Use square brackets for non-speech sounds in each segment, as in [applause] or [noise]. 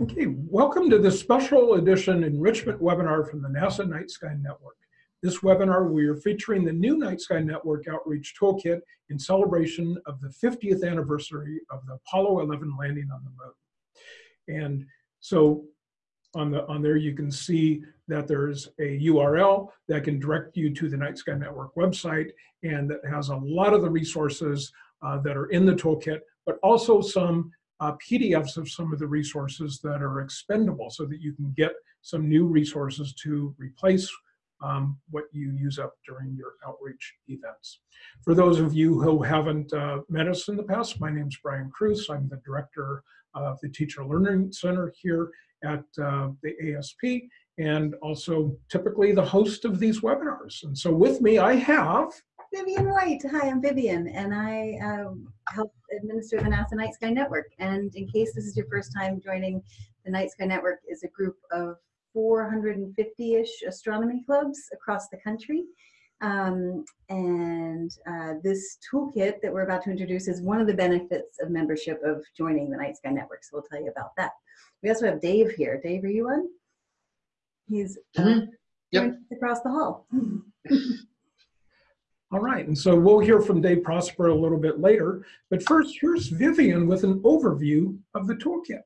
Okay, welcome to this special edition enrichment webinar from the NASA Night Sky Network. This webinar, we are featuring the new Night Sky Network Outreach Toolkit in celebration of the 50th anniversary of the Apollo 11 landing on the moon. And so on, the, on there you can see that there's a URL that can direct you to the Night Sky Network website and that has a lot of the resources uh, that are in the toolkit, but also some uh, PDFs of some of the resources that are expendable so that you can get some new resources to replace um, what you use up during your outreach events. For those of you who haven't uh, met us in the past, my name is Brian Kruse. I'm the director of the Teacher Learning Center here at uh, the ASP and also typically the host of these webinars. And so with me I have Vivian White. Hi, I'm Vivian, and I um, help administer the NASA Night Sky Network. And in case this is your first time joining, the Night Sky Network is a group of 450-ish astronomy clubs across the country. Um, and uh, this toolkit that we're about to introduce is one of the benefits of membership of joining the Night Sky Network. So we'll tell you about that. We also have Dave here. Dave, are you on? He's uh, mm -hmm. yep. across the hall. [laughs] All right, and so we'll hear from Dave Prosper a little bit later. But first, here's Vivian with an overview of the toolkit.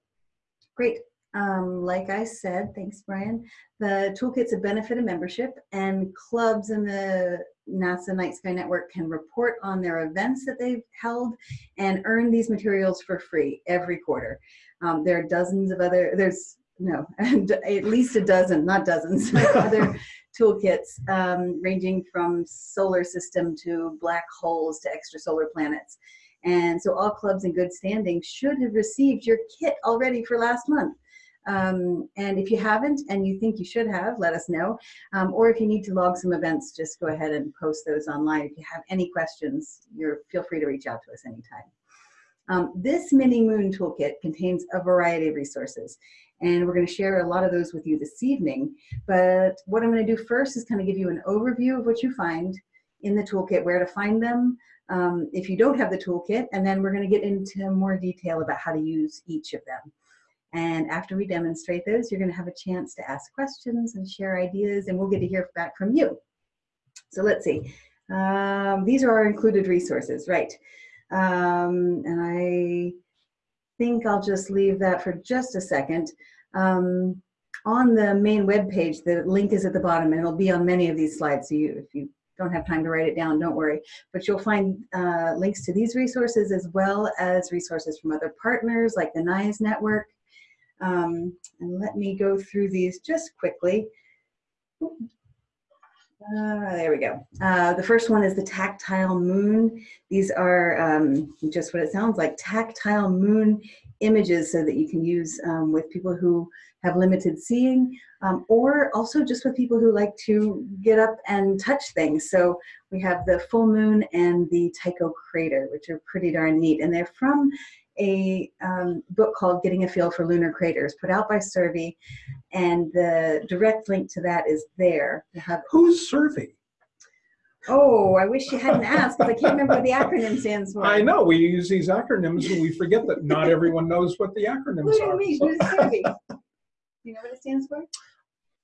Great. Um, like I said, thanks, Brian. The toolkit's a benefit of membership, and clubs in the NASA Night Sky Network can report on their events that they've held and earn these materials for free every quarter. Um, there are dozens of other, there's no, [laughs] at least a dozen, not dozens, [laughs] other [laughs] toolkits um, ranging from solar system to black holes to extrasolar planets. And so all clubs in good standing should have received your kit already for last month. Um, and if you haven't and you think you should have, let us know. Um, or if you need to log some events, just go ahead and post those online. If you have any questions, you're feel free to reach out to us anytime. Um, this mini moon toolkit contains a variety of resources and we're going to share a lot of those with you this evening. But what I'm going to do first is kind of give you an overview of what you find in the toolkit, where to find them, um, if you don't have the toolkit, and then we're going to get into more detail about how to use each of them. And after we demonstrate those, you're going to have a chance to ask questions and share ideas, and we'll get to hear back from you. So let's see. Um, these are our included resources, right? Um, and I think I'll just leave that for just a second. Um, on the main web page, the link is at the bottom and it'll be on many of these slides. So you, if you don't have time to write it down, don't worry. But you'll find uh, links to these resources as well as resources from other partners like the NISE network. Um, and let me go through these just quickly. Uh, there we go. Uh, the first one is the tactile moon. These are um, just what it sounds like, tactile moon images so that you can use um, with people who have limited seeing um, or also just with people who like to get up and touch things. So we have the full moon and the Tycho crater, which are pretty darn neat. And they're from a um, book called Getting a Feel for Lunar Craters, put out by SSERVI, and the direct link to that is there. Have, Who's SSERVI? Oh, I wish you hadn't asked because I can't remember what the acronym stands for. I know we use these acronyms and we forget that not everyone knows what the acronyms what do you are. Mean? So. You know what it stands for?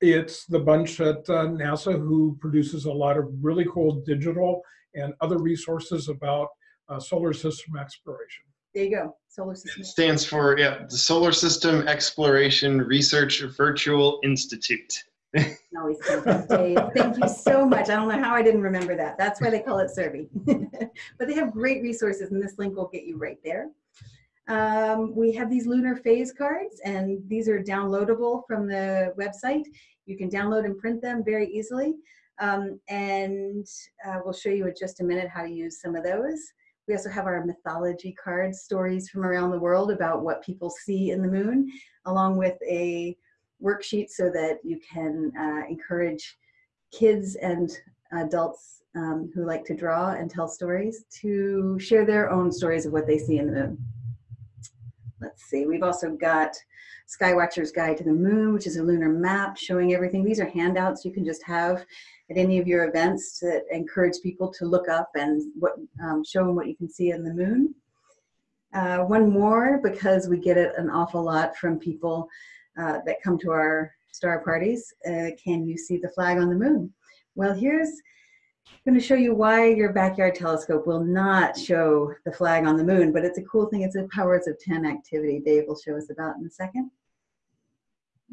It's the bunch at uh, NASA who produces a lot of really cool digital and other resources about uh, solar system exploration. There you go. Solar System. It stands for yeah, the Solar System Exploration Research Virtual Institute. [laughs] Thank you so much. I don't know how I didn't remember that. That's why they call it SSERVI. [laughs] but they have great resources, and this link will get you right there. Um, we have these lunar phase cards, and these are downloadable from the website. You can download and print them very easily. Um, and uh, we'll show you in just a minute how to use some of those. We also have our mythology cards, stories from around the world about what people see in the moon, along with a worksheet so that you can uh, encourage kids and adults um, who like to draw and tell stories to share their own stories of what they see in the moon. Let's see, we've also got Skywatcher's Guide to the Moon, which is a lunar map showing everything. These are handouts you can just have at any of your events that encourage people to look up and what, um, show them what you can see in the moon. Uh, one more because we get it an awful lot from people uh, that come to our star parties. Uh, can you see the flag on the moon? Well, here's I'm going to show you why your backyard telescope will not show the flag on the moon, but it's a cool thing. It's a powers of 10 activity Dave will show us about in a second.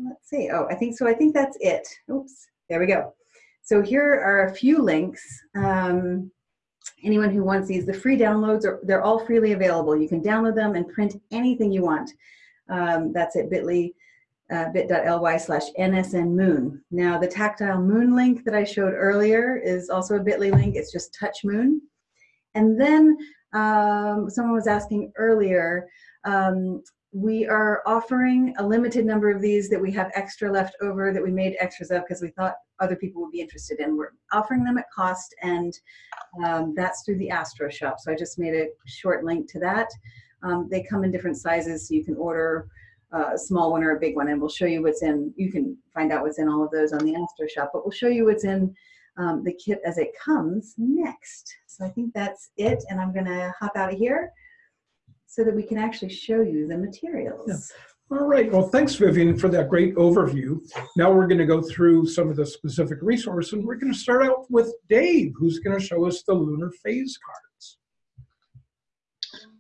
Let's see. Oh, I think so. I think that's it. Oops. There we go. So here are a few links. Um, anyone who wants these, the free downloads, are they're all freely available. You can download them and print anything you want. Um, that's at bit.ly uh, bit.ly slash nsnmoon. Now the tactile moon link that I showed earlier is also a bit.ly link. It's just touch moon. And then um, someone was asking earlier, um, we are offering a limited number of these that we have extra left over that we made extras of because we thought other people would be interested in. We're offering them at cost and um, that's through the Astro Shop. So I just made a short link to that. Um, they come in different sizes so you can order a small one or a big one and we'll show you what's in, you can find out what's in all of those on the Astro Shop, but we'll show you what's in um, the kit as it comes next. So I think that's it and I'm gonna hop out of here so that we can actually show you the materials. Yeah. All right, well, thanks Vivian for that great overview. Now we're gonna go through some of the specific resources and we're gonna start out with Dave, who's gonna show us the lunar phase cards.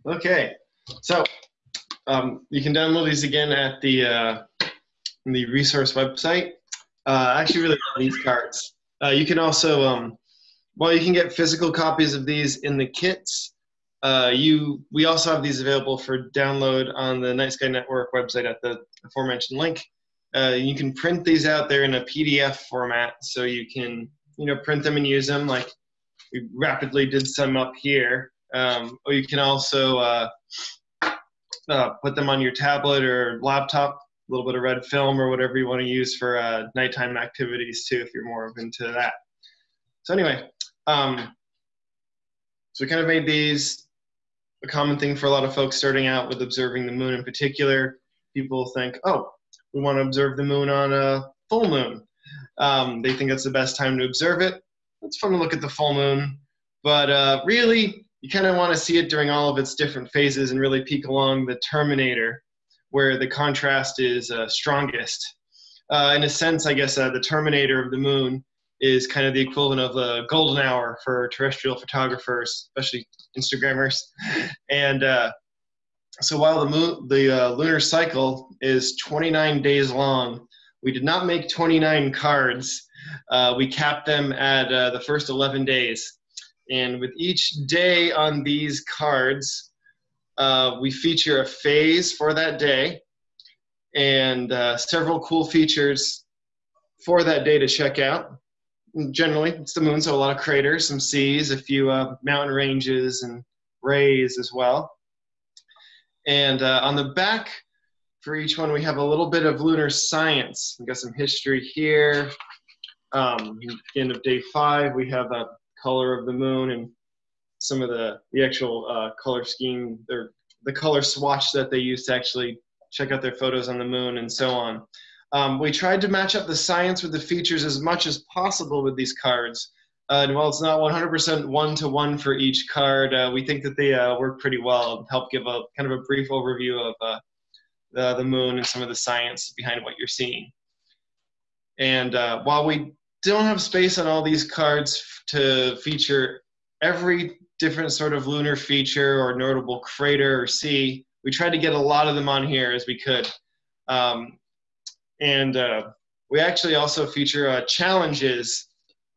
Okay, so um, you can download these again at the uh, the resource website. Uh, I actually really love these cards. Uh, you can also, um, well, you can get physical copies of these in the kits. Uh, you, we also have these available for download on the Night Sky Network website at the aforementioned link. Uh, you can print these out there in a PDF format, so you can, you know, print them and use them. Like we rapidly did some up here, um, or you can also uh, put them on your tablet or laptop, a little bit of red film or whatever you want to use for uh, nighttime activities too, if you're more into that. So anyway, um, so we kind of made these a common thing for a lot of folks starting out with observing the moon in particular. People think, oh, we want to observe the moon on a full moon. Um, they think that's the best time to observe it. It's fun to look at the full moon, but uh, really, you kind of want to see it during all of its different phases and really peek along the terminator where the contrast is uh, strongest. Uh, in a sense, I guess uh, the terminator of the moon is kind of the equivalent of the golden hour for terrestrial photographers, especially Instagrammers. [laughs] And uh, so while the moon, the uh, lunar cycle is 29 days long, we did not make 29 cards. Uh, we capped them at the first 11 days. And with each day on these cards, uh, we feature a phase for that day and uh, several cool features for that day to check out. generally, it's the moon, so a lot of craters, some seas, a few uh, mountain ranges, and rays as well. And uh, on the back for each one, we have a little bit of lunar science. We've got some history here. Um, end of day five, we have a color of the moon and some of the, the actual uh, color scheme, or the color swatch that they use to actually check out their photos on the moon and so on. Um, we tried to match up the science with the features as much as possible with these cards. Uh, and while it's not 100% one-to-one for each card, uh, we think that they uh, work pretty well and help give a kind of a brief overview of uh, the, the moon and some of the science behind what you're seeing. And uh, while we don't have space on all these cards to feature every different sort of lunar feature or notable crater or sea. We tried to get a lot of them on here as we could. Um, and uh, we actually also feature uh, challenges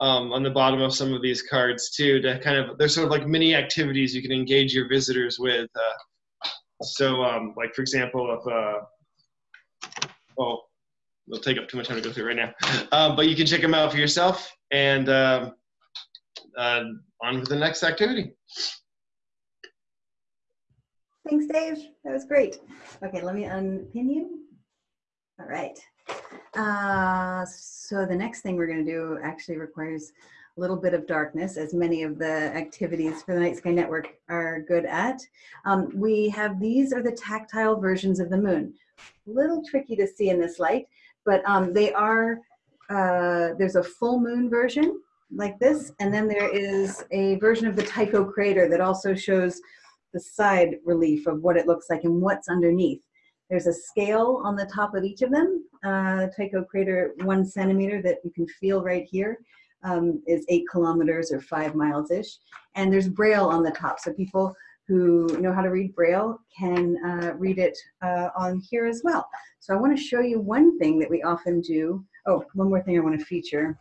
um, on the bottom of some of these cards too to kind of, they're sort of like mini activities you can engage your visitors with. Uh, so um, like for example, if, uh, we'll take up too much time to go through right now. Um, but you can check them out for yourself and um, uh, on to the next activity. Thanks, Dave. That was great. Okay, let me unpin you. All right. Uh, so the next thing we're going to do actually requires a little bit of darkness, as many of the activities for the Night Sky Network are good at. Um, we have, these are the tactile versions of the moon. A little tricky to see in this light, but um, they are, uh, there's a full moon version like this, and then there is a version of the Tycho crater that also shows the side relief of what it looks like and what's underneath. There's a scale on the top of each of them. Uh, Tycho crater, one centimeter that you can feel right here um, is eight kilometers or five miles-ish. And there's braille on the top, so people who know how to read braille can uh, read it uh, on here as well. So I want to show you one thing that we often do. Oh, one more thing I want to feature.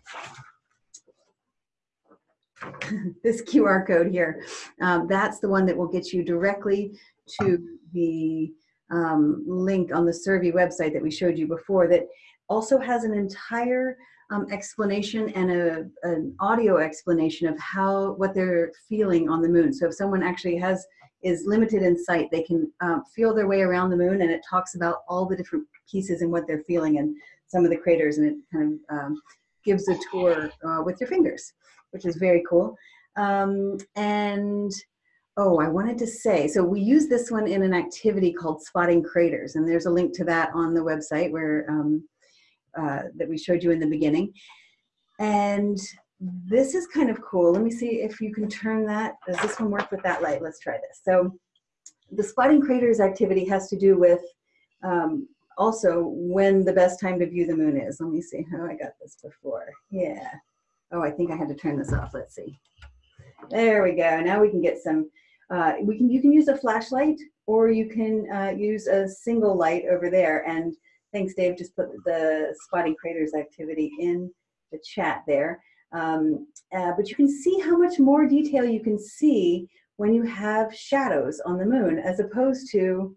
[laughs] this QR code here, um, that's the one that will get you directly to the um, link on the SSERVI website that we showed you before that also has an entire um, explanation and a, an audio explanation of how what they're feeling on the moon. So if someone actually has is limited in sight, they can um, feel their way around the moon and it talks about all the different pieces and what they're feeling and some of the craters and it kind of um, gives a tour uh, with your fingers, which is very cool. Um, and oh, I wanted to say, so we use this one in an activity called spotting craters and there's a link to that on the website where um, uh, that we showed you in the beginning. And this is kind of cool. Let me see if you can turn that. Does this one work with that light? Let's try this. So the spotting craters activity has to do with um, also when the best time to view the moon is. Let me see how I got this before. Yeah. Oh, I think I had to turn this off. Let's see. There we go. Now we can get some, uh, we can, you can use a flashlight or you can uh, use a single light over there. And thanks, Dave, just put the spotting craters activity in the chat there. Um, uh, but you can see how much more detail you can see when you have shadows on the moon as opposed to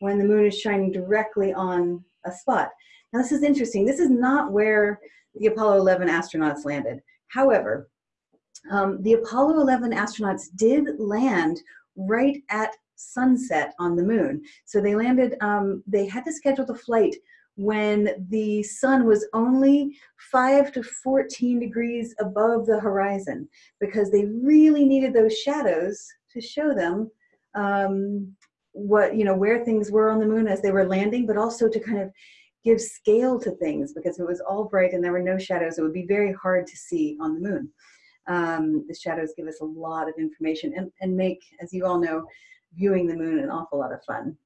when the moon is shining directly on a spot. Now this is interesting. This is not where the Apollo 11 astronauts landed. However, um, the Apollo 11 astronauts did land right at sunset on the moon. So they landed, um, they had to schedule the flight when the sun was only 5 to 14 degrees above the horizon because they really needed those shadows to show them um, what you know where things were on the moon as they were landing but also to kind of give scale to things because it was all bright and there were no shadows it would be very hard to see on the moon um, the shadows give us a lot of information and, and make as you all know viewing the moon an awful lot of fun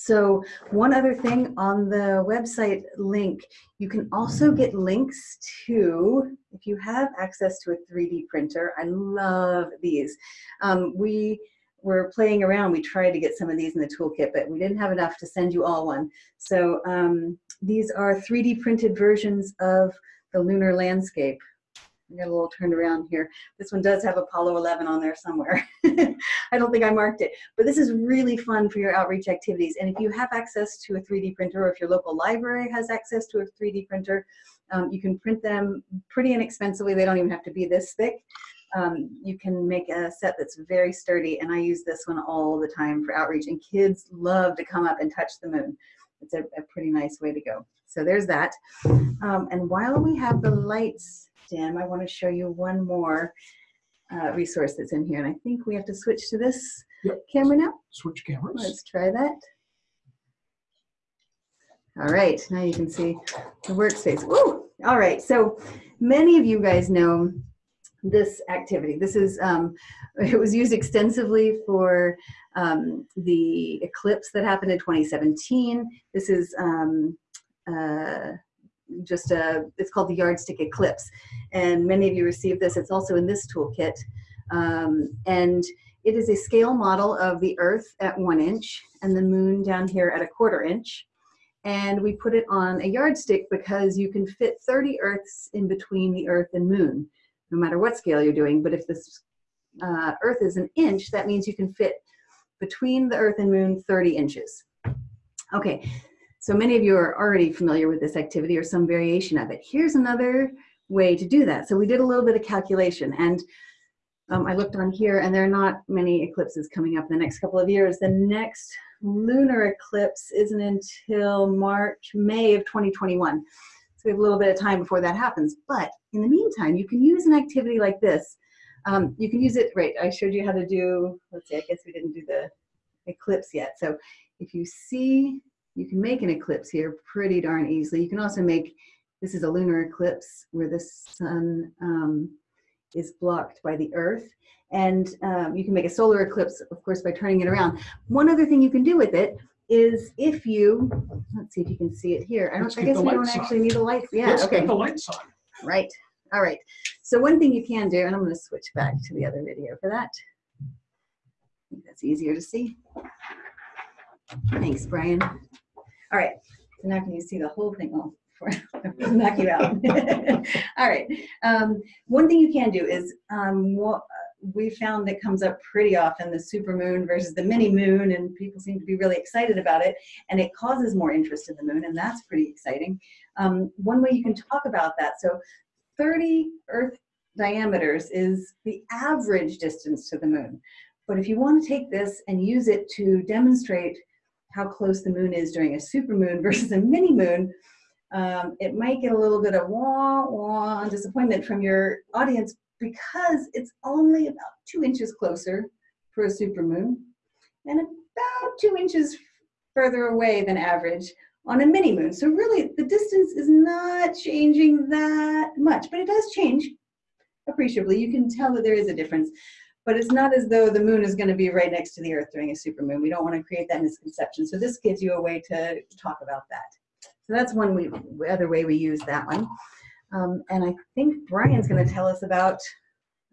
so one other thing on the website link, you can also get links to, if you have access to a 3D printer, I love these. Um, we were playing around, we tried to get some of these in the toolkit, but we didn't have enough to send you all one. So um, these are 3D printed versions of the lunar landscape I got a little turned around here. This one does have Apollo 11 on there somewhere. [laughs] I don't think I marked it, but this is really fun for your outreach activities. And if you have access to a 3D printer or if your local library has access to a 3D printer, um, you can print them pretty inexpensively. They don't even have to be this thick. Um, you can make a set that's very sturdy and I use this one all the time for outreach and kids love to come up and touch the moon. It's a, a pretty nice way to go. So there's that. Um, and while we have the lights dim, I want to show you one more uh, resource that's in here. And I think we have to switch to this Yep. camera now. Switch cameras. Let's try that. All right, now you can see the workspace. Woo! All right, so many of you guys know this activity. This is, um, [laughs] it was used extensively for um, the eclipse that happened in 2017. This is um, uh, just a, it's called the Yardstick Eclipse. And many of you received this. It's also in this toolkit. Um, and it is a scale model of the Earth at one inch and the moon down here at a quarter inch. And we put it on a yardstick because you can fit 30 Earths in between the Earth and moon, no matter what scale you're doing. But if this uh, Earth is an inch, that means you can fit between the Earth and moon 30 inches. Okay, so many of you are already familiar with this activity or some variation of it. Here's another way to do that. So we did a little bit of calculation and um, I looked on here and there are not many eclipses coming up in the next couple of years. The next lunar eclipse isn't until March, May of 2021. So we have a little bit of time before that happens. But in the meantime, you can use an activity like this. Um, you can use it, right, I showed you how to do, let's see, I guess we didn't do the eclipse yet. So if you see, you can make an eclipse here pretty darn easily. You can also make, this is a lunar eclipse where the sun um, is blocked by the Earth. And um, you can make a solar eclipse, of course, by turning it around. One other thing you can do with it is if you, let's see if you can see it here. I, don't, I guess we don't on. actually need the lights. Yeah, Let's okay. the lights on. Right. All right. So one thing you can do, and I'm going to switch back to the other video for that. I think that's easier to see. Thanks, Brian. All right. So now can you see the whole thing? Oh, before I [laughs] knock you out. [laughs] All right. Um, one thing you can do is um, what we found that comes up pretty often the supermoon versus the mini moon, and people seem to be really excited about it, and it causes more interest in the moon, and that's pretty exciting. Um, one way you can talk about that. So 30 Earth diameters is the average distance to the moon. But if you want to take this and use it to demonstrate how close the moon is during a supermoon [laughs] versus a mini moon, um, it might get a little bit of wah wah disappointment from your audience because it's only about two inches closer for a supermoon and about two inches further away than average on a mini moon. So really the distance is not changing that much, but it does change appreciably. You can tell that there is a difference, but it's not as though the moon is going to be right next to the earth during a supermoon. We don't want to create that misconception. So this gives you a way to talk about that. So that's one we, other way we use that one. Um, and I think Brian's going to tell us about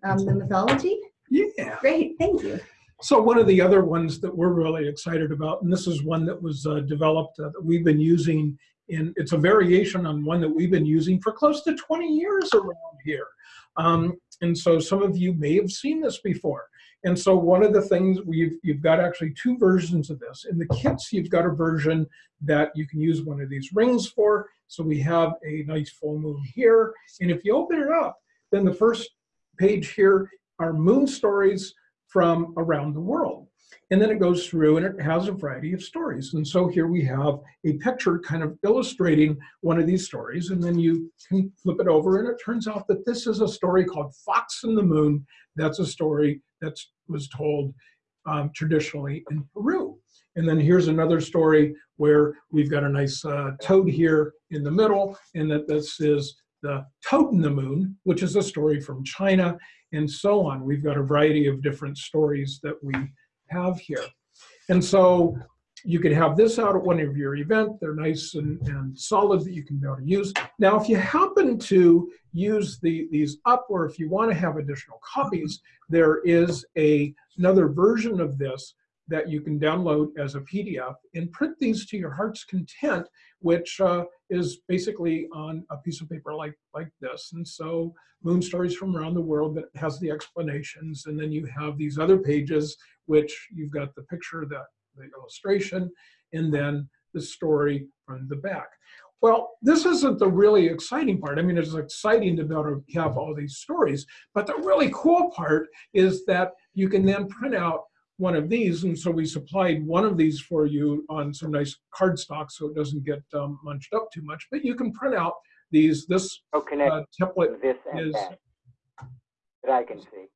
um, the mythology. Yeah. Great, thank you. So one of the other ones that we're really excited about, and this is one that was uh, developed uh, that we've been using and it's a variation on one that we've been using for close to 20 years around here. Um, and so some of you may have seen this before. And so one of the things we've, you've got actually two versions of this. In the kits, you've got a version that you can use one of these rings for. So we have a nice full moon here. And if you open it up, then the first page here are moon stories from around the world. And then it goes through and it has a variety of stories. And so here we have a picture kind of illustrating one of these stories. And then you can flip it over and it turns out that this is a story called Fox and the Moon. That's a story that was told um, traditionally in Peru. And then here's another story where we've got a nice uh, toad here in the middle and that this is the Toad in the Moon, which is a story from China and so on. We've got a variety of different stories that we have here. And so you could have this out at one of your event. They're nice and, and solid that you can be able to use. Now, if you happen to use the, these up or if you want to have additional copies, there is a, another version of this that you can download as a PDF and print these to your heart's content, which uh, is basically on a piece of paper like, like this. And so moon stories from around the world that has the explanations. And then you have these other pages, which you've got the picture, the, the illustration, and then the story from the back. Well, this isn't the really exciting part. I mean, it's exciting to be able to have all these stories, but the really cool part is that you can then print out one of these. And so we supplied one of these for you on some nice cardstock so it doesn't get um, munched up too much. But you can print out these, this connect uh, template this is, that that I can see.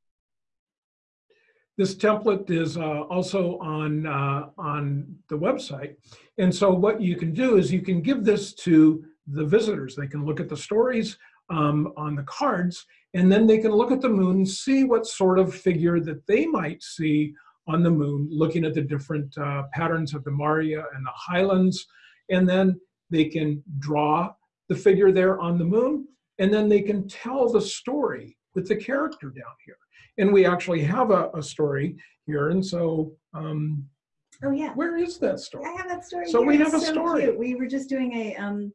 this template is uh, also on, uh, on the website. And so what you can do is you can give this to the visitors. They can look at the stories um, on the cards, and then they can look at the moon, see what sort of figure that they might see on the moon, looking at the different uh, patterns of the Maria and the Highlands, and then they can draw the figure there on the moon, and then they can tell the story with the character down here. And we actually have a, a story here, and so um, Oh yeah, where is that story? I have that story. So we have It's a so story. cute. We were just doing a um.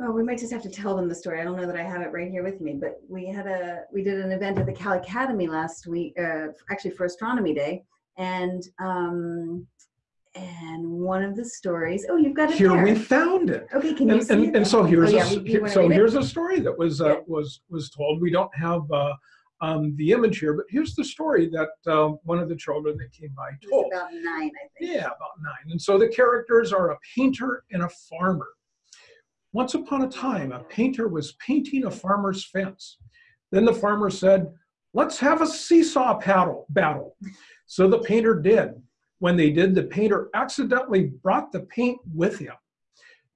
Oh, we might just have to tell them the story. I don't know that I have it right here with me, but we had a we did an event at the Cal Academy last week, uh, actually for Astronomy Day, and um, and one of the stories. Oh, you've got it Here there. we found it. okay, can you And, see and, it? and so Oh, here's yeah, a, here- so read it? here's a story that was uh, Yeah. was was told. We don't have uh, um, the image here, but here's the story that uh, one of the children that came by told. about nine, I think. Yeah, about nine. And so the characters are a painter and a farmer. Once upon a time, a painter was painting a farmer's fence. Then the farmer said, let's have a seesaw paddle battle. So the painter did. When they did, the painter accidentally brought the paint with him.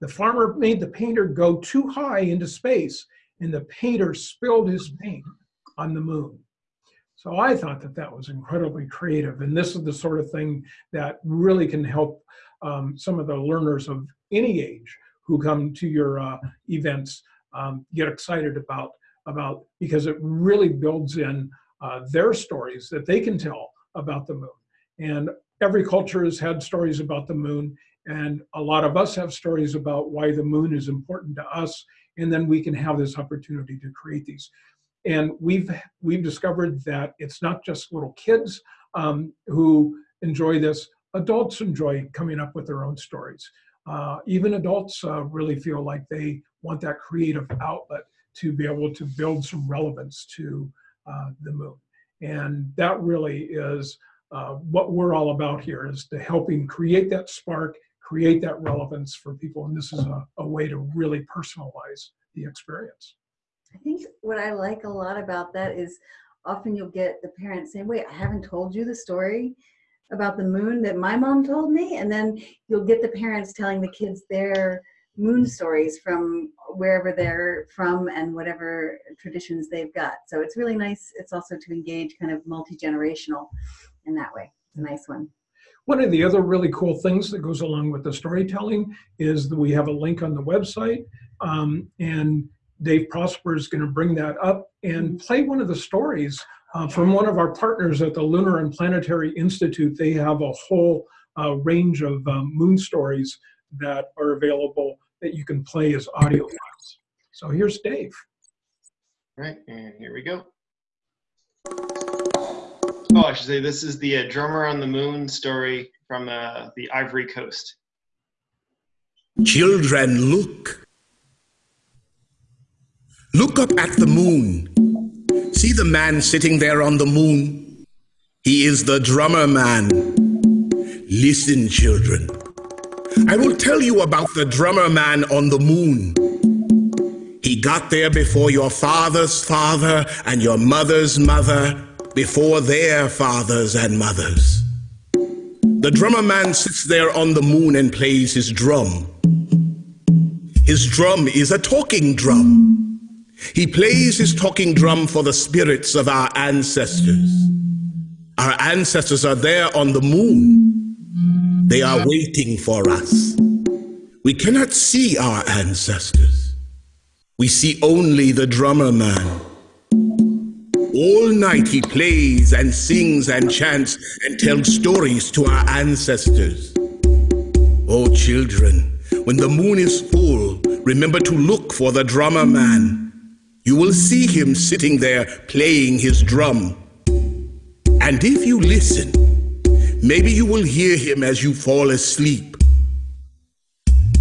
The farmer made the painter go too high into space, and the painter spilled his paint on the moon. So I thought that that was incredibly creative. And this is the sort of thing that really can help um, some of the learners of any age who come to your uh, events um, get excited about, about because it really builds in uh, their stories that they can tell about the moon. And every culture has had stories about the moon. And a lot of us have stories about why the moon is important to us. And then we can have this opportunity to create these. And we've we've discovered that it's not just little kids um, who enjoy this. Adults enjoy coming up with their own stories. Uh, even adults uh, really feel like they want that creative outlet to be able to build some relevance to uh, the moon. And that really is uh, what we're all about here is to helping create that spark, create that relevance for people. And this is a, a way to really personalize the experience. I think what I like a lot about that is often you'll get the parents saying, wait, I haven't told you the story about the moon that my mom told me. And then you'll get the parents telling the kids their moon stories from wherever they're from and whatever traditions they've got. So it's really nice. It's also to engage kind of multi-generational in that way. It's a nice one. One of the other really cool things that goes along with the storytelling is that we have a link on the website um, and Dave Prosper is going to bring that up and play one of the stories uh, from one of our partners at the Lunar and Planetary Institute. They have a whole uh, range of um, moon stories that are available that you can play as audio files. So here's Dave. All right, and here we go. Oh, I should say this is the uh, drummer on the moon story from uh, the Ivory Coast. Children, look. Look up at the moon. See the man sitting there on the moon? He is the drummer man. Listen, children. I will tell you about the drummer man on the moon. He got there before your father's father and your mother's mother, before their fathers and mothers. The drummer man sits there on the moon and plays his drum. His drum is a talking drum. He plays his talking drum for the spirits of our ancestors. Our ancestors are there on the moon. They are waiting for us. We cannot see our ancestors. We see only the drummer man. All night he plays and sings and chants and tells stories to our ancestors. Oh, children, when the moon is full, remember to look for the drummer man. You will see him sitting there playing his drum. And if you listen, maybe you will hear him as you fall asleep.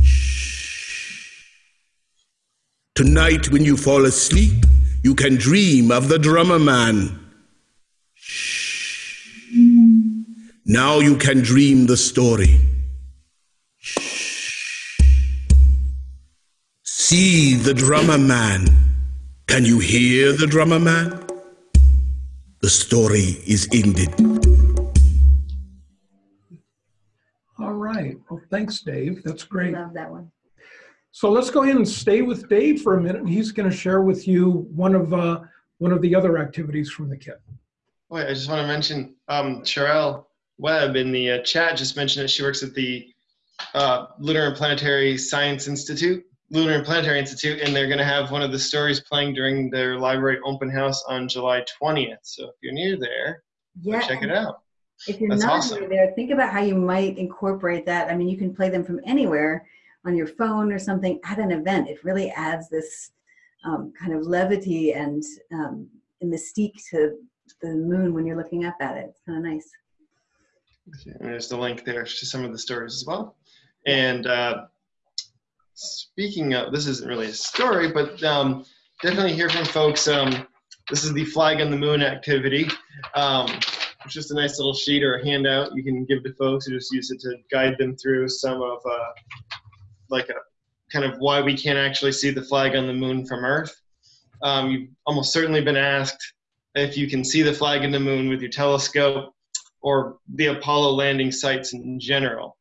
Shh. Tonight, when you fall asleep, you can dream of the drummer man. Shh. Now you can dream the story. Shh. See the drummer man. Can you hear the drummer man? The story is ended. All right. Well, thanks, Dave. That's great. Love that one. So let's go ahead and stay with Dave for a minute. and He's going to share with you one of uh, one of the other activities from the kit. Wait, I just want to mention um, Sherelle Webb in the uh, chat just mentioned that she works at the uh, Lunar and Planetary Science Institute Lunar and Planetary Institute, and they're going to have one of the stories playing during their library open house on July 20th. So if you're near there, Yeah. check it out. If you're That's not awesome. near there, think about how you might incorporate that. I mean, you can play them from anywhere on your phone or something at an event. It really adds this um, kind of levity and um, mystique to the moon when you're looking up at it. It's kind of nice. And there's the link there to some of the stories as well. And uh, speaking of, this isn't really a story, but um, definitely hear from folks. Um, this is the Flag on the Moon activity. Um, it's just a nice little sheet or a handout you can give to folks who just use it to guide them through some of uh, like a kind of why we can't actually see the flag on the moon from Earth. Um, you've almost certainly been asked if you can see the flag in the moon with your telescope or the Apollo landing sites in general.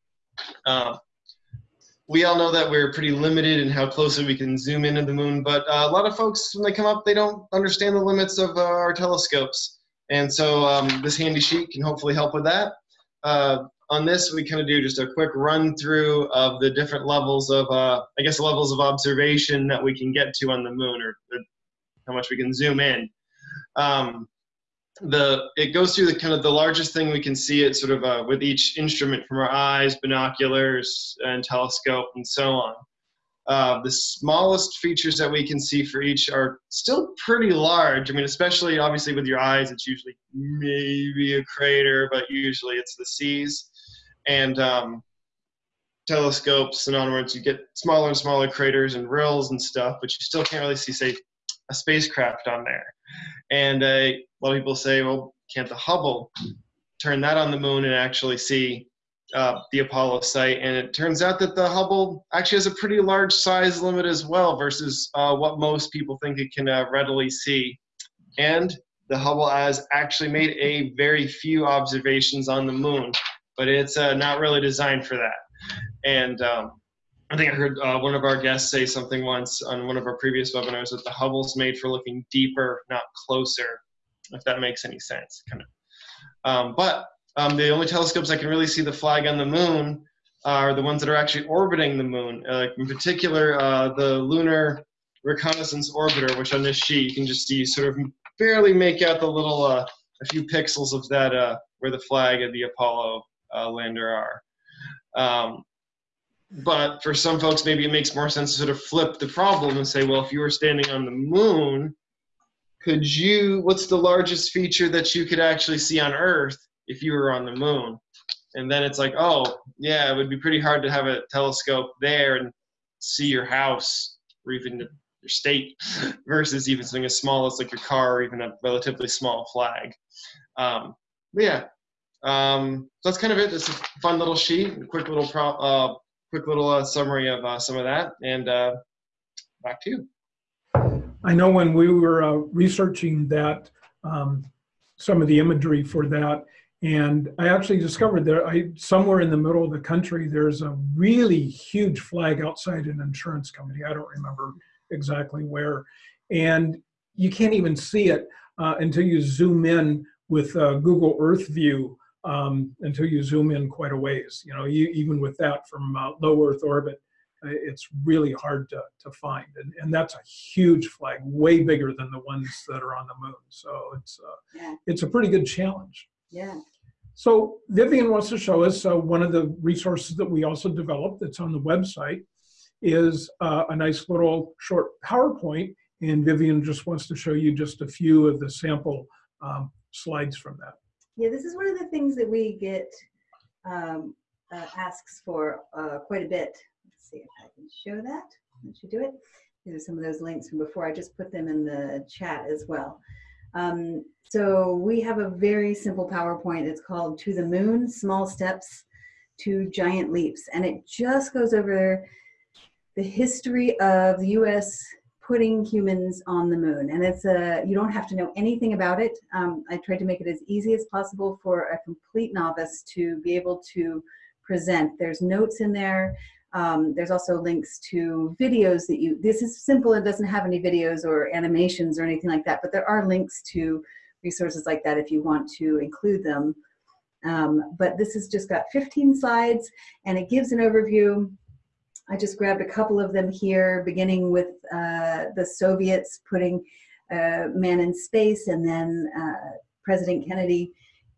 Um, we all know that we're pretty limited in how closely we can zoom into the moon, but uh, a lot of folks, when they come up, they don't understand the limits of uh, our telescopes. And so um, this handy sheet can hopefully help with that. Uh, on this, we kind of do just a quick run through of the different levels of, uh, I guess, levels of observation that we can get to on the moon or, how much we can zoom in. Um, the it goes through the kind of the largest thing we can see it sort of uh, with each instrument from our eyes, binoculars, and telescope, and so on. Uh, the smallest features that we can see for each are still pretty large. I mean, especially obviously with your eyes, it's usually maybe a crater, but usually it's the seas. And um, telescopes and onwards, you get smaller and smaller craters and rills and stuff, but you still can't really see, say, a spacecraft on there. And uh, a lot of people say, well, can't the Hubble turn that on the moon and actually see uh, the Apollo site? And it turns out that the Hubble actually has a pretty large size limit as well versus uh, what most people think it can uh, readily see. And the Hubble has actually made a very few observations on the moon, but it's uh, not really designed for that. And um, I think I heard uh, one of our guests say something once on one of our previous webinars that the Hubble's made for looking deeper, not closer, if that makes any sense. Kind of. Um, but um, the only telescopes that can really see the flag on the moon are the ones that are actually orbiting the moon. Uh, in particular, uh, the Lunar Reconnaissance Orbiter, which on this sheet you can just see sort of barely make out the little, uh, a few pixels of that uh, where the flag of the Apollo uh, lander are. Um, but for some folks, maybe it makes more sense to sort of flip the problem and say, well, if you were standing on the moon, could you, what's the largest feature that you could actually see on Earth if you were on the moon? And then it's like, oh, yeah, it would be pretty hard to have a telescope there and see your house or even your state [laughs] versus even something as small as like your car or even a relatively small flag. Um, but yeah, um, so that's kind of it. It's a fun little sheet, a quick little pro, uh, quick little uh, summary of uh, some of that, and uh, back to you. I know when we were uh, researching that, um, some of the imagery for that, and I actually discovered that I somewhere in the middle of the country there's a really huge flag outside an insurance company. I don't remember exactly where, and you can't even see it uh, until you zoom in with uh, Google Earth View um, until you zoom in quite a ways. You know, you, even with that from uh, low Earth orbit, uh, it's really hard to, to find. And, and that's a huge flag, way bigger than the ones that are on the moon. So it's, uh, Yeah. it's a pretty good challenge. Yeah. So Vivian wants to show us uh, one of the resources that we also developed that's on the website is uh, a nice little short PowerPoint. And Vivian just wants to show you just a few of the sample um, slides from that. Yeah, this is one of the things that we get um, uh, asks for uh, quite a bit. Let's see if I can show that. Let you do it. These are some of those links from before. I just put them in the chat as well. Um, so we have a very simple PowerPoint. It's called To the Moon, Small Steps to Giant Leaps. And it just goes over the history of the US putting humans on the moon. And it's a, you don't have to know anything about it. Um, I tried to make it as easy as possible for a complete novice to be able to present. There's notes in there. Um, there's also links to videos that you, this is simple, it doesn't have any videos or animations or anything like that, but there are links to resources like that if you want to include them. Um, but this has just got 15 slides and it gives an overview. I just grabbed a couple of them here, beginning with uh, the Soviets putting uh, man in space and then uh, President Kennedy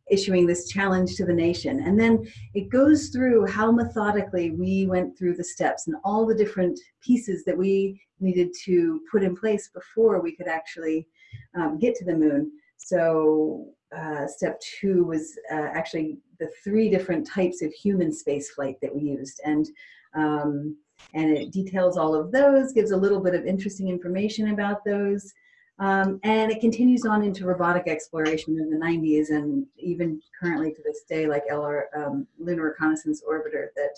issuing this challenge to the nation. And then it goes through how methodically we went through the steps and all the different pieces that we needed to put in place before we could actually um, get to the moon. So uh, step two was uh, actually the three different types of human space flight that we used. And um, and it details all of those, gives a little bit of interesting information about those. Um, and it continues on into robotic exploration in the 90s and even currently to this day, like LR, um, Lunar Reconnaissance Orbiter that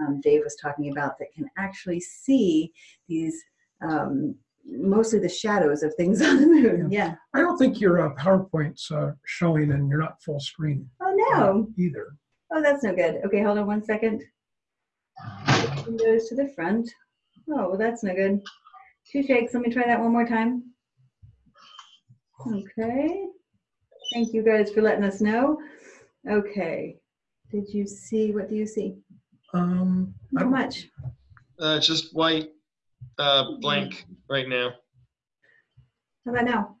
um, Dave was talking about that can actually see these, um, mostly the shadows of things [laughs] on the moon. Yeah. I don't think your uh, PowerPoint's uh, showing and you're not full screen Oh no. either. Oh, that's no good. Okay, hold on one second. And goes to the front. Oh, well, that's no good. Two shakes. Let me try that one more time. Okay. Thank you guys for letting us know. Okay. Did you see, what do you see? Um, I How don't- much? Uh, just white, uh, blank right now. How about now?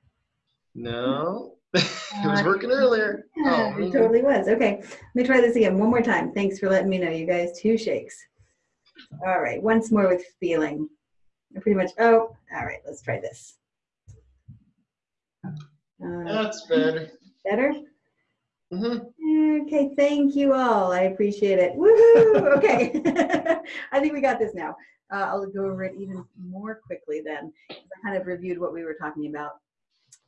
No, [laughs] it was working earlier. Yeah, Oh, it totally was. Okay, let me try this again one more time. Thanks for letting me know, you guys. Two shakes. All right, once more with feeling. Pretty much, oh, all right, let's try this. Uh, That's better. better? hmm Okay, thank you all. I appreciate it. Woohoo! [laughs] Okay, [laughs] I think we got this now. Uh, I'll go over it even more quickly then. I kind of reviewed what we were talking about.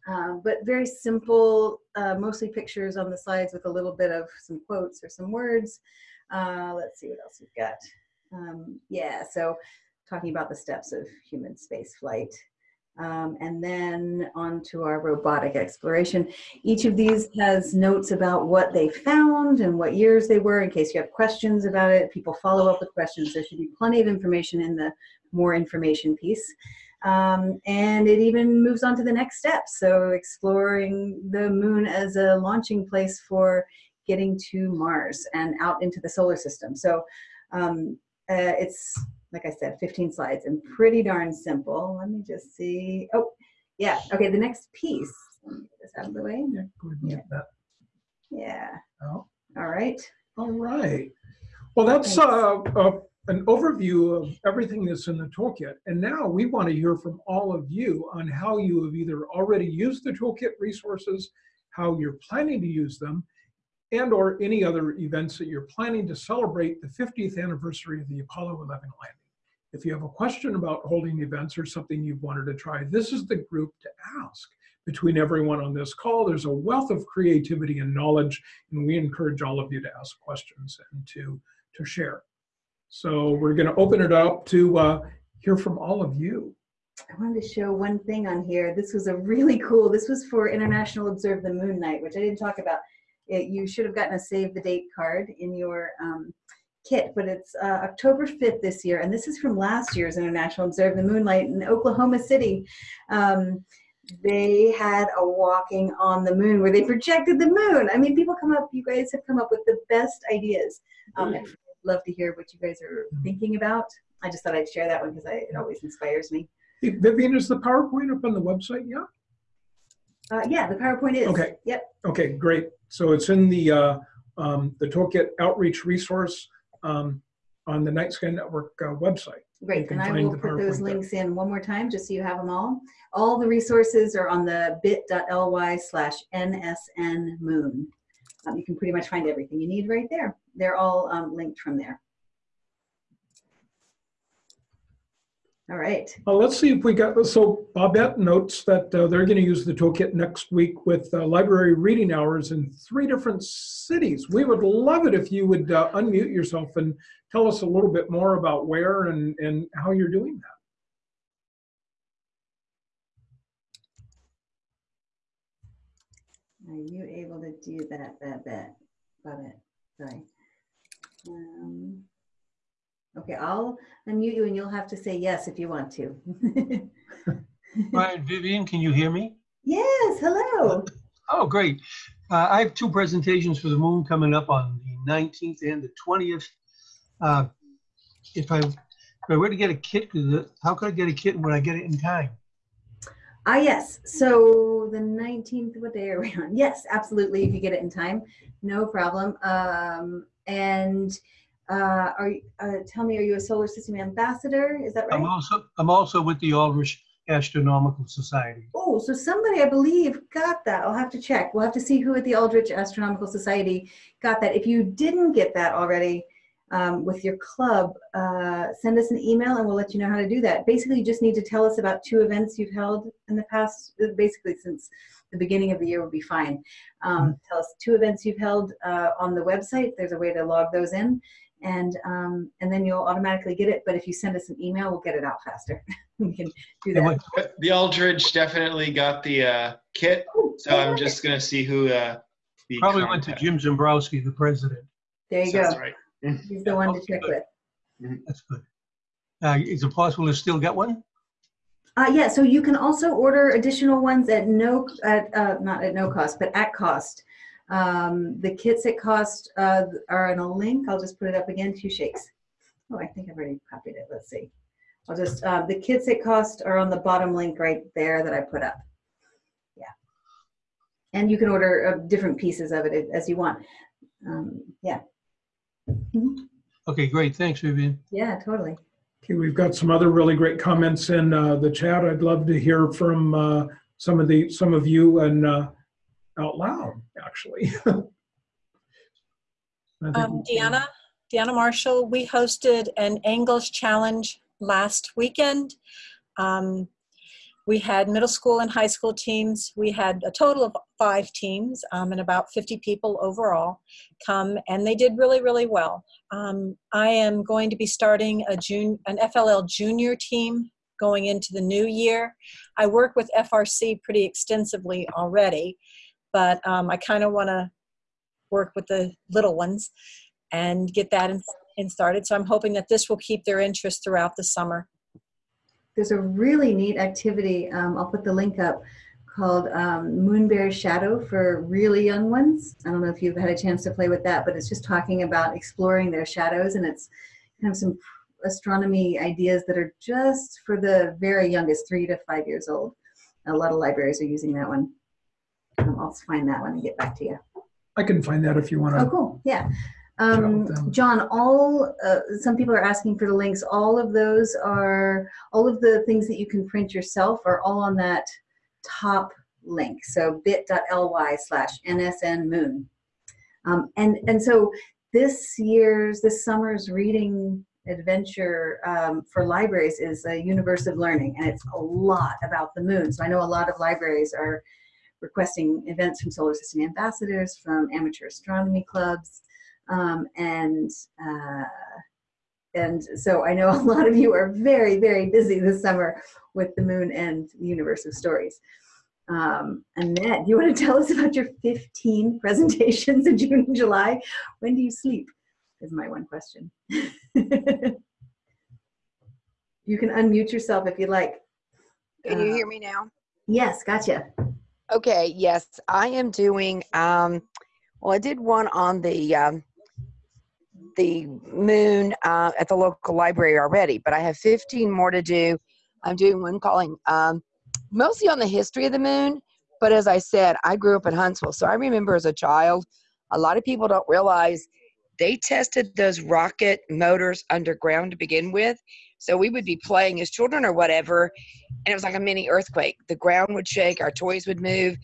Um, but very simple, uh, mostly pictures on the slides with a little bit of some quotes or some words. Uh, let's see what else we've got. Um, yeah, so talking about the steps of human space flight. Um, and then on to our robotic exploration. Each of these has notes about what they found and what years they were in case you have questions about it. People follow up with questions. There should be plenty of information in the more information piece. Um, and it even moves on to the next step. So exploring the moon as a launching place for getting to Mars and out into the solar system. So um, uh, it's, like I said, 15 slides and pretty darn simple. Let me just see. Oh, yeah. Okay, the next piece. Let me get this out of the way. Yeah, go ahead and get that Yeah. out. All right. All right. Well, that's uh, uh, an overview of everything that's in the toolkit. And now we want to hear from all of you on how you have either already used the toolkit resources, how you're planning to use them, and or any other events that you're planning to celebrate the 50th anniversary of the Apollo 11 landing. If you have a question about holding events or something you've wanted to try, this is the group to ask. Between everyone on this call, there's a wealth of creativity and knowledge, and we encourage all of you to ask questions and to, to share. So we're going to open it up to uh, hear from all of you. I wanted to show one thing on here. This was a really cool, this was for International Observe the Moon Night, which I didn't talk about. It, you should have gotten a save the date card in your um, kit, but it's uh, October 5th this year. And this is from last year's International Observe the Moon Night in Oklahoma City. Um, they had a walking on the moon where they projected the moon. I mean, people come up, you guys have come up with the best ideas. Um, I'd love to hear what you guys are thinking about. I just thought I'd share that one because it always inspires me. Hey, Vivian, is the PowerPoint up on the website yet? Uh, yeah, the PowerPoint is. Okay. Yep. Okay, great. So it's in the, uh, um, the Toolkit Outreach Resource um, on the Night Sky Network uh, website. Great. And I will the put those PowerPoint there. links in one more time just so you have them all. All the resources are on the bit.ly slash nsn moon. Um, you can pretty much find everything you need right there. They're all um, linked from there. All right. Uh, let's see if we got, so Bobette notes that uh, they're going to use the toolkit next week with uh, library reading hours in three different cities. We would love it if you would uh, unmute yourself and tell us a little bit more about where and, and how you're doing that. Are you able to do that? Got it. Sorry. Um, okay, I'll unmute you and you'll have to say yes if you want to. [laughs] Brian, Vivian, can you hear me? yes, hello. Oh, great. Uh, I have two presentations for the moon coming up on the 19th and the 20th. Uh, if I, if I were to get a kit, how could I get a kit when I get it in time? Ah, yes. So the 19th, what day are we on? Yes, absolutely. If you get it in time, no problem. Um, and uh, are uh, tell me, are you a solar system ambassador? Is that right? I'm also, I'm also with the Aldrich Astronomical Society. Oh, so somebody I believe got that. I'll have to check. We'll have to see who at the Aldrich Astronomical Society got that. If you didn't get that already um, with your club, uh, send us an email and we'll let you know how to do that. Basically, you just need to tell us about two events you've held in the past, basically since the beginning of the year would be fine. Um, tell us two events you've held uh, on the website. There's a way to log those in. And um, and then you'll automatically get it. But if you send us an email, we'll get it out faster. [laughs] we can do that. The Aldrich definitely got the uh, kit, Oh, so I'm just gonna see who. Uh, the Probably went to Jim Zambrowski, the president. There you That's go. right. He's the one to check with. Mhm. That's good. Uh, is it possible to still get one? Uh, yeah, so you can also order additional ones at no, at, uh, not at no cost, but at cost. Um, the kits at cost, uh, are in a link. I'll just put it up again, two shakes. Oh, I think I've already copied it. Let's see. I'll just, uh, the kits at cost are on the bottom link right there that I put up. Yeah. And you can order uh, different pieces of it as you want. Um, yeah, Okay, great. Thanks, Vivian. yeah, totally. Okay, we've got some other really great comments in uh, the chat. I'd love to hear from uh, some of the, some of you and uh, out loud, actually. [laughs] Um, Deanna, Deanna Marshall, we hosted an Angles Challenge last weekend. Um, we had middle school and high school teams. We had a total of five teams um, and about 50 people overall come, and they did really, really well. Um, I am going to be starting a June, an FLL junior team going into the new year. I work with FRC pretty extensively already, but um, I kind of want to work with the little ones and get that in, in started. So I'm hoping that this will keep their interest throughout the summer. There's a really neat activity, um, I'll put the link up, called um, Moonbear Shadow for really young ones. I don't know if you've had a chance to play with that, but it's just talking about exploring their shadows and it's kind of some astronomy ideas that are just for the very youngest, three to five years old. A lot of libraries are using that one. Um, I'll find that one and get back to you. I can find that if you want to. Oh, cool. Yeah. Um. John, all, uh, some people are asking for the links. All of those are, all of the things that you can print yourself are all on that top link. So bit.ly slash nsn moon. Um, and, and so this year's, this summer's reading adventure um, for libraries is a universe of learning and it's a lot about the moon. So I know a lot of libraries are requesting events from solar system ambassadors, from amateur astronomy clubs, um, and uh, and so I know [laughs] a lot of you are very very busy this summer with the moon and the universe of stories. Um, Annette, you want to tell us about your 15 [laughs] presentations in June and July? When do you sleep? Is my one question. [laughs] you can unmute yourself if you like. Can you Uh, hear me now? Yes, gotcha. Okay, yes, I am doing, um, well, I did one on the, um, the moon, uh, at the local library already, but I have 15 more to do. I'm doing one calling, um, mostly on the history of the moon, but as I said, I grew up in Huntsville, so I remember as a child, a lot of people don't realize they tested those rocket motors underground to begin with. So we would be playing as children or whatever, and it was like a mini earthquake. The ground would shake, our toys would move,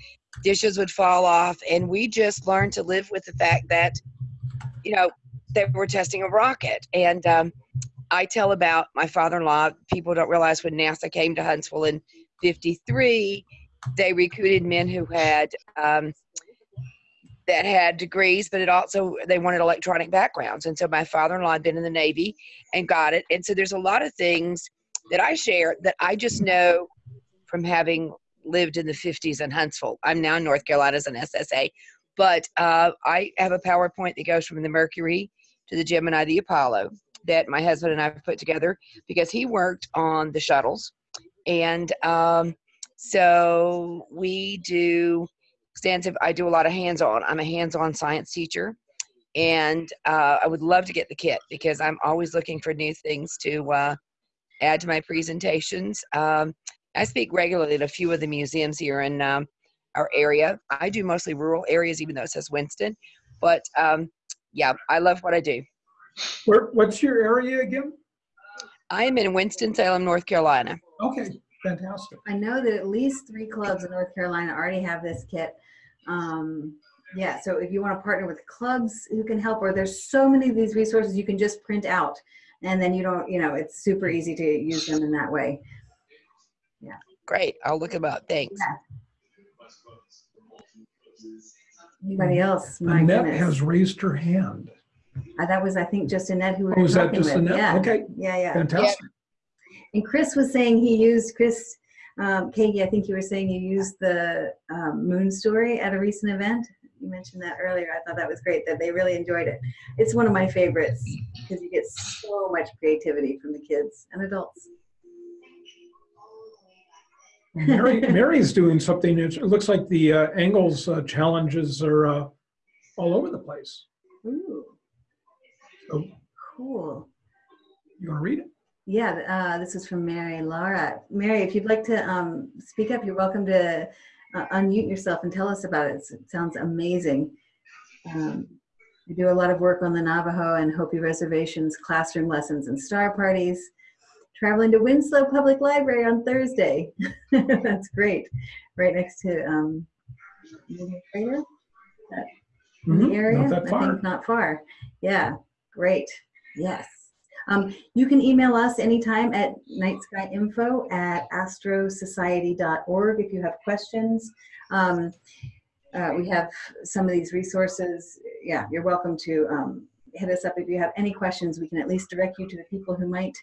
dishes would fall off, and we just learned to live with the fact that, you know, they were testing a rocket. And um, I tell about my father-in-law. People don't realize when NASA came to Huntsville in '53, they recruited men who had um, that had degrees, but it also they wanted electronic backgrounds. And so my father-in-law had been in the Navy and got it. And so there's a lot of things that I share that I just know from having lived in the 50s in Huntsville. I'm now in North Carolina as an SSA, but uh, I have a PowerPoint that goes from the Mercury to the Gemini, the Apollo that my husband and I put together because he worked on the shuttles. And um, so we do extensive, I do a lot of hands on. I'm a hands on science teacher. And uh, I would love to get the kit because I'm always looking for new things to uh, add to my presentations. Um, I speak regularly at a few of the museums here in um, our area. I do mostly rural areas, even though it says Winston. But um, yeah, I love what I do. Where, what's your area again? I am in Winston-Salem, North Carolina. Okay, fantastic. I know that at least three clubs in North Carolina already have this kit. Um, yeah, so if you want to partner with clubs who can help, or there's so many of these resources you can just print out, and then you don't, you know, it's super easy to use them in that way. Yeah. Great. I'll look them up. Thanks. Anybody else? My Annette goodness. has raised her hand. Uh, that was, I think, just Annette who we Oh, were is that talking just with. Annette? Yeah, Okay, yeah, yeah. fantastic. And Chris was saying he used Chris, um, Katie. I think you were saying you used the um, moon story at a recent event. You mentioned that earlier. I thought that was great that they really enjoyed it. It's one of my favorites because you get so much creativity from the kids and adults. Mary, [laughs] Mary's doing something. It looks like the uh, angles uh, challenges are uh, all over the place. Ooh, So cool. you want to read it? Yeah, uh, this is from Mary Laura. Mary, if you'd like to um, speak up, you're welcome to uh, unmute yourself and tell us about it. It sounds amazing. Um, we do a lot of work on the Navajo and Hopi reservations, classroom lessons and star parties. Traveling to Winslow Public Library on Thursday. [laughs] That's great. Right next to um, Moving Trader in the Mhm, area. Not that I think not far. Yeah, great. Yes. Um, you can email us anytime at nightskyinfo at astrosociety.org if you have questions. Um, uh, we have some of these resources. Yeah, you're welcome to um, hit us up if you have any questions. We can at least direct you to the people who might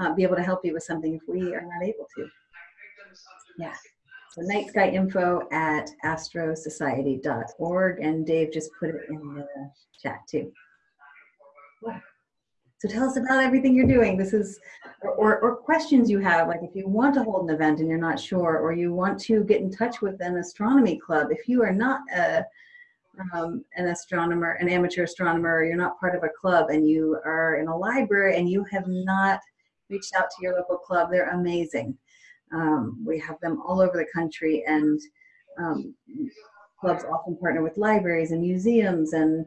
uh, be able to help you with something if we are not able to. Yeah. So nightskyinfo at astrosociety.org, and Dave just put it in the chat too. So tell us about everything you're doing. This is, or, or, questions you have, like if you want to hold an event and you're not sure, or you want to get in touch with an astronomy club. If you are not a, um, an astronomer, an amateur astronomer, or you're not part of a club and you are in a library and you have not reached out to your local club, they're amazing. Um, we have them all over the country, and um, clubs often partner with libraries and museums and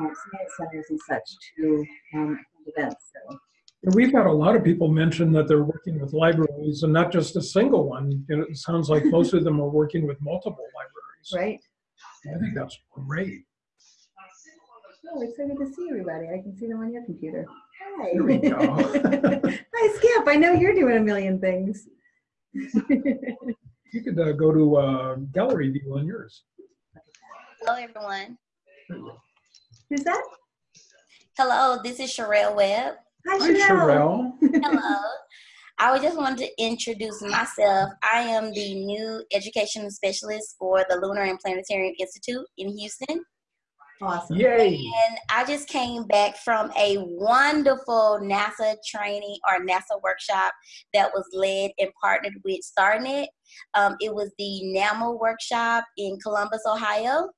uh, science centers and such to um, events. So, And We've had a lot of people mention that they're working with libraries and not just a single one. And it sounds like most of them are working with multiple libraries. right? I think that's great. Oh, excited to see everybody. I can see them on your computer. Hi. There we go. [laughs] Hi, Skip. I know you're doing a million things. You could uh, go to uh, gallery view on yours. Hello, everyone. Who's that? Hello, this is Sherelle Webb. Hi, Hi, Sherelle. Hello. [laughs] I just wanted to introduce myself. I am the new education specialist for the Lunar and Planetarium Institute in Houston. Awesome. Yay. And I just came back from a wonderful NASA training or NASA workshop that was led and partnered with StarNet. Um, it was the NAMO workshop in Columbus, Ohio.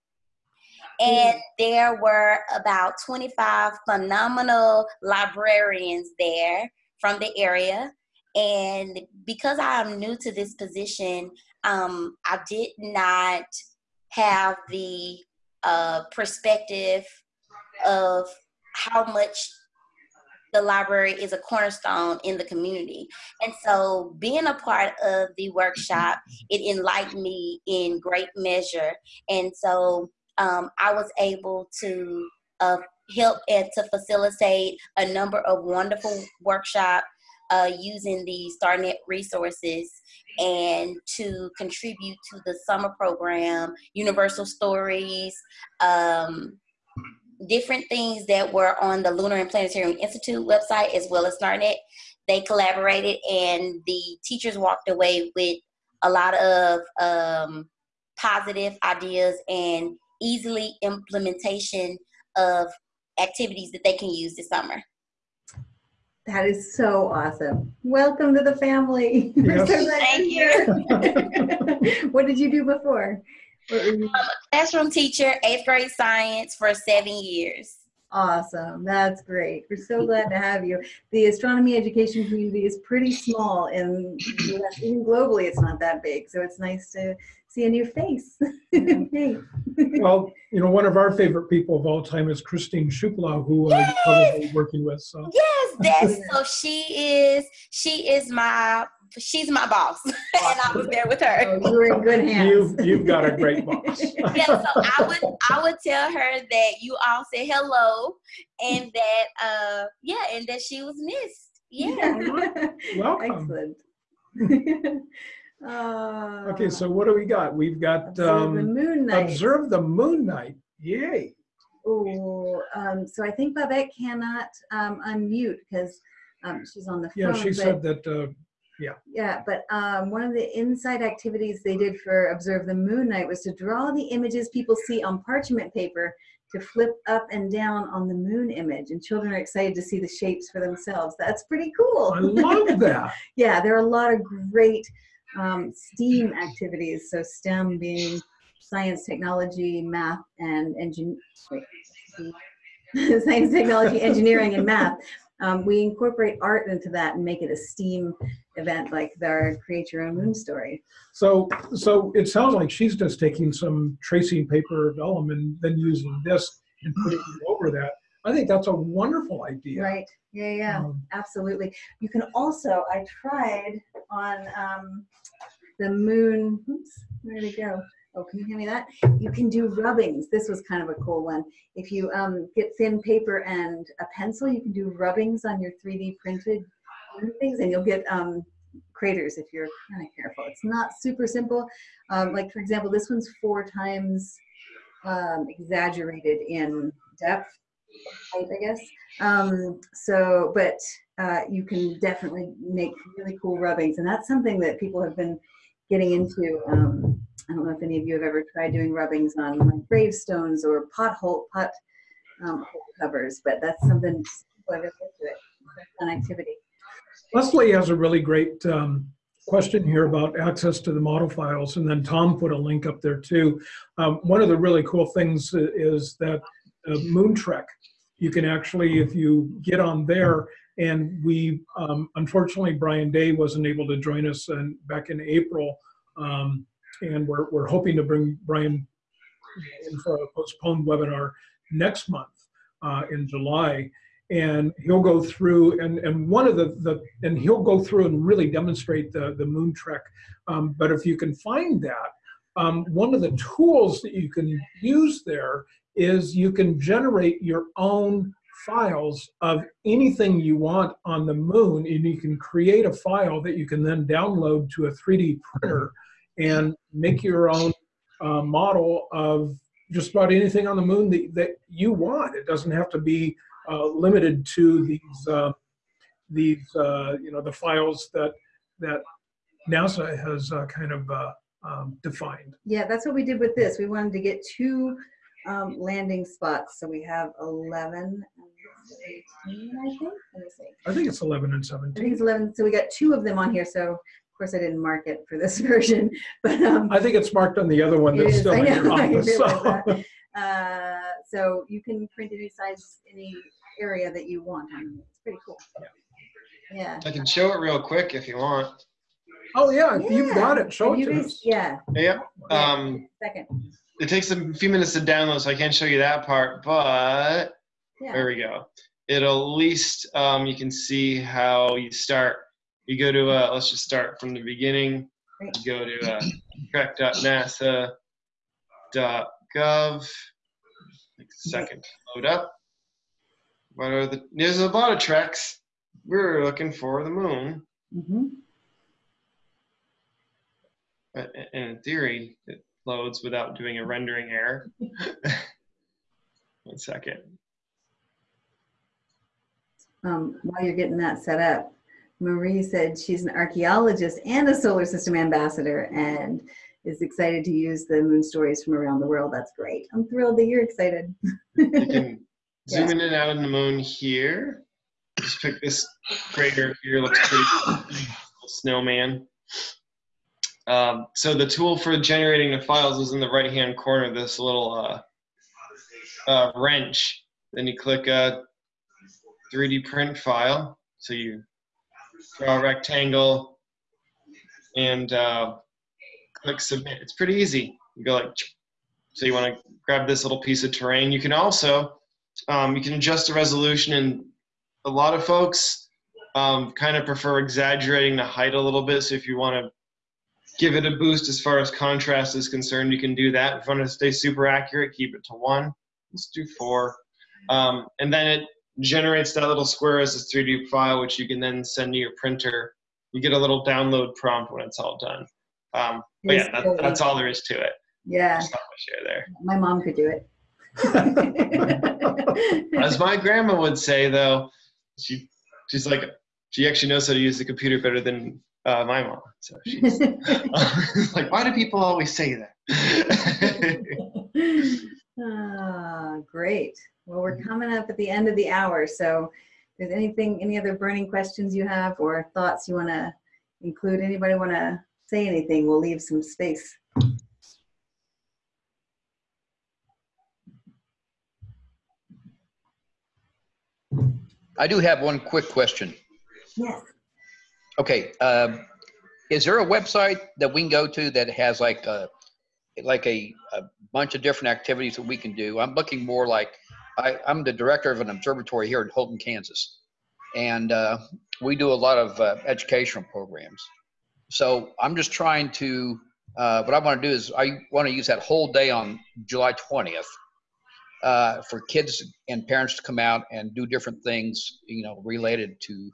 And there were about 25 phenomenal librarians there from the area. And because I'm new to this position, um, I did not have the uh, perspective of how much the library is a cornerstone in the community. And so being a part of the workshop, it enlightened me in great measure. And so um, I was able to uh, help and to facilitate a number of wonderful workshops uh, using the StarNet resources and to contribute to the summer program, Universal Stories, um, different things that were on the Lunar and Planetarium Institute website as well as StarNet. They collaborated and the teachers walked away with a lot of um, positive ideas and easily implementation of activities that they can use this summer. That is so awesome. Welcome to the family. [laughs] We're so Thank you're [laughs] what did you do before? What were you- Classroom teacher, eighth grade science for seven years. Awesome. That's great. We're so glad to have you. The astronomy education community is pretty small and even globally it's not that big. So it's nice to see a new face. [laughs] hey. Well, you know, one of our favorite people of all time is Christine Shupla, who uh, you're probably working with. So Yes, [laughs] that's so she is she is my she's my boss. [laughs] and I was there with her. Oh, you're in good hands. you've, you've got a great boss. yeah, so I would I would tell her that you all said hello and that uh yeah, and that she was missed. Yeah. Welcome. Excellent. Uh, Okay, so what do we got? We've got observe the um, moon night. Observe the Moon Night. Yay. Oh, um, so I think Babette cannot um, unmute because um, she's on the phone. Yeah, she but- said that uh, Yeah, but um, one of the inside activities they did for Observe the Moon Night was to draw the images people see on parchment paper to flip up and down on the moon image. And children are excited to see the shapes for themselves. That's pretty cool. I love that. [laughs] yeah, there are a lot of great um, STEAM activities. So STEM being science, technology, math, and engineering. [laughs] science, technology, engineering, and math. Um, we incorporate art into that and make it a STEAM event like our Create Your Own Moon story. So, so it sounds like she's just taking some tracing paper vellum and then using this and putting it over that. I think that's a wonderful idea. Right. Yeah, yeah, Um, absolutely. You can also, I tried on um, the moon, oops, where did it go? Oh, can you hand me that? You can do rubbings. This was kind of a cool one. If you um, get thin paper and a pencil, you can do rubbings on your 3D printed things and you'll get um, craters if you're kind of careful. It's not super simple. Um, like for example, this one's four times um, exaggerated in depth, I guess. Um, so, but uh, you can definitely make really cool rubbings, and that's something that people have been getting into. Um, I don't know if any of you have ever tried doing rubbings on like gravestones or pothole pot um, covers, but that's something have into it. Activity. Leslie has a really great um, question here about access to the model files, and then Tom put a link up there too. Um, one of the really cool things is that uh, Moon Trek, you can actually, if you get on there, and we, um, unfortunately, Brian Day wasn't able to join us in, back in April, um, and we're, we're hoping to bring Brian in for a postponed webinar next month uh, in July. And he'll go through and and one of the the and he'll go through and really demonstrate the the moon trek. Um, but if you can find that um, one of the tools that you can use there is you can generate your own files of anything you want on the moon and you can create a file that you can then download to a 3d printer and make your own uh, model of just about anything on the moon that, that you want it doesn't have to be uh, limited to these uh, these uh, you know the files that that NASA has uh, kind of uh, um, defined. Yeah, that's what we did with this. We wanted to get two um, landing spots, so we have 11 and 18, I think. Let me see. I think it's 11 and I think 17. it's 11. So we got two of them on here. So of course I didn't mark it for this [laughs] version, but um, I think it's marked on the other one that's is, still I in your [laughs] office. so- that. uh, so you can print any size, any area that you want on them. It's pretty cool. Yeah. I can show it real quick if you want. Oh yeah, if you've got it, show it to us. Yeah. Yeah. Um, Second. It takes a few minutes to download, so I can't show you that part, but there we go. It'll at least um, you can see how you start. You go to uh, let's just start from the beginning. Great. You go to uh, a second to load up. What are the? There's a lot of treks. We're looking for the moon. Mm -hmm. And in theory, it loads without doing a rendering error. [laughs] One second. Um, while you're getting that set up, Marie said she's an archaeologist and a solar system ambassador and is excited to use the moon stories from around the world. That's great. I'm thrilled that you're excited. You can [laughs] Yeah. zoom in and out on the moon here. Just pick this crater here. Looks pretty cool. snowman. Um, so the tool for generating the files is in the right-hand corner. This little uh, uh, wrench. Then you click a 3D print file. So you draw a rectangle and uh, click submit. It's pretty easy. You go like, so you want to grab this little piece of terrain. You can also um, you can adjust the resolution, and a lot of folks um, kind of prefer exaggerating the height a little bit. So if you want to give it a boost as far as contrast is concerned, you can do that. If you want to stay super accurate, keep it to one. Let's do four, um, and then it generates that little square as a 3D file, which you can then send to your printer. You get a little download prompt when it's all done. Um, but yeah, that, that's all there is to it. Yeah, Just not much share there. my mom could do it. [laughs] As my grandma would say, though, she she's like she actually knows how to use the computer better than Uh, my mom. So [laughs] she's [laughs] like, why do people always say that? [laughs] Ah, great. Well, we're coming up at the end of the hour, so if there's anything, any other burning questions you have or thoughts you want to include, anybody want to say anything, we'll leave some space. I do have one quick question. Yes. Okay, um, is there a website that we can go to that has like a, like a, a bunch of different activities that we can do? I'm looking more like, I, I'm the director of an observatory here in Holton, Kansas. And uh, we do a lot of uh, educational programs. So I'm just trying to, uh, what I want to do is I want to use that whole day on July 20th uh, for kids and parents to come out and do different things, you know, related to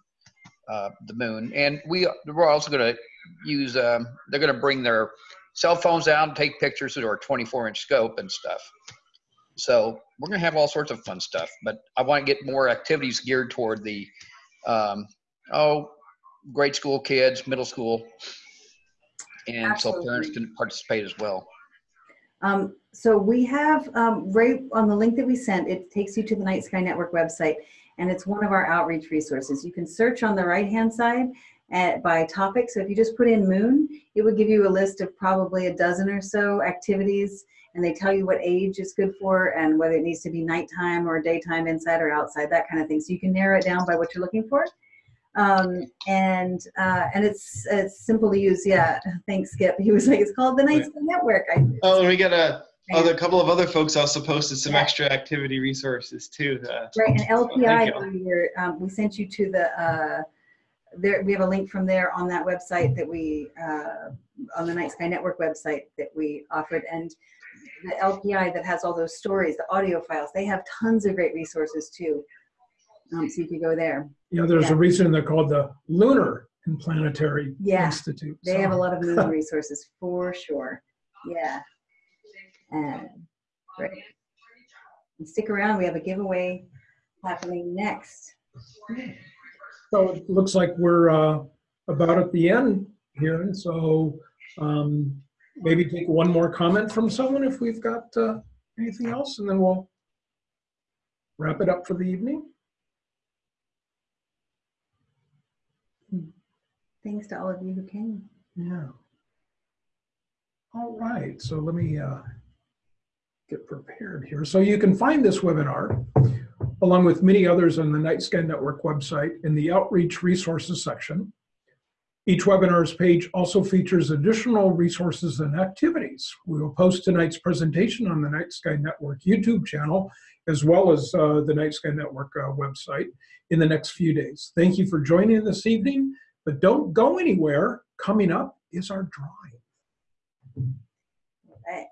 uh, the moon. And we we're also going to use. Um, they're going to bring their cell phones out and take pictures with our 24 inch scope and stuff. So we're going to have all sorts of fun stuff. But I want to get more activities geared toward the um, oh grade school kids, middle school, and so parents can participate as well. Um, so we have, um, right on the link that we sent, it takes you to the Night Sky Network website, and it's one of our outreach resources. You can search on the right-hand side at, by topic. So if you just put in moon, it would give you a list of probably a dozen or so activities, and they tell you what age it's good for and whether it needs to be nighttime or daytime, inside or outside, that kind of thing. So you can narrow it down by what you're looking for. Um, and uh, and it's it's simple to use. Yeah, thanks, Skip. [laughs] He was like, it's called the Night Sky Network. I, oh, and we got a other couple of other folks also posted some Yeah. extra activity resources too. Uh, Right, and thank LPI, you. earlier, um, we sent you to the, uh, there, we have a link from there on that website that we, uh, on the Night Sky Network website that we offered, and the LPI that has all those stories, the audio files, they have tons of great resources too. Um, so you could go there. You know, there's Yeah. a reason they're called the Lunar and Planetary Yeah, Institute. They have a lot of moon [laughs] resources for sure. Yeah. And, great. And stick around, we have a giveaway happening next. So it looks like we're uh, about at the end here, and so um, maybe take one more comment from someone if we've got uh, anything else, and then we'll wrap it up for the evening. Thanks to all of you who came. Yeah. All right, so let me uh, get prepared here. So you can find this webinar along with many others on the Night Sky Network website in the Outreach Resources section. Each webinar's page also features additional resources and activities. We will post tonight's presentation on the Night Sky Network YouTube channel, as well as uh, the Night Sky Network uh, website in the next few days. Thank you for joining this evening, but don't go anywhere. Coming up is our drawing. Right.